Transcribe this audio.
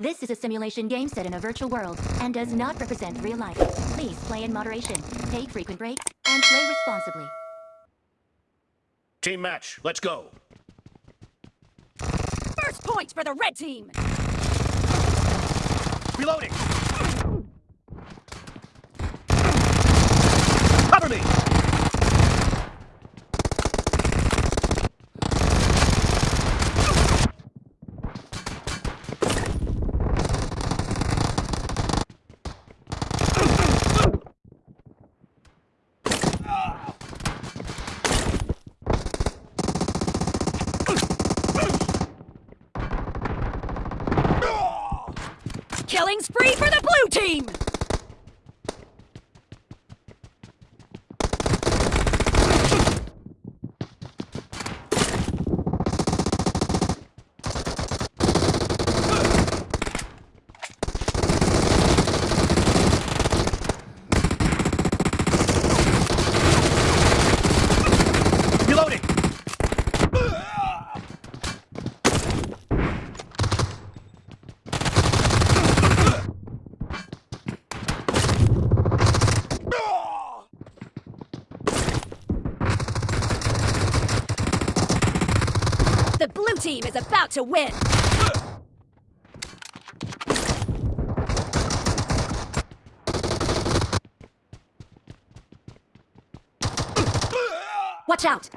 This is a simulation game set in a virtual world and does not represent real life. Please play in moderation, take frequent breaks, and play responsibly. Team match, let's go. First point for the red team! Reloading! Killing spree for the blue team! Reloading! The blue team is about to win! Watch out!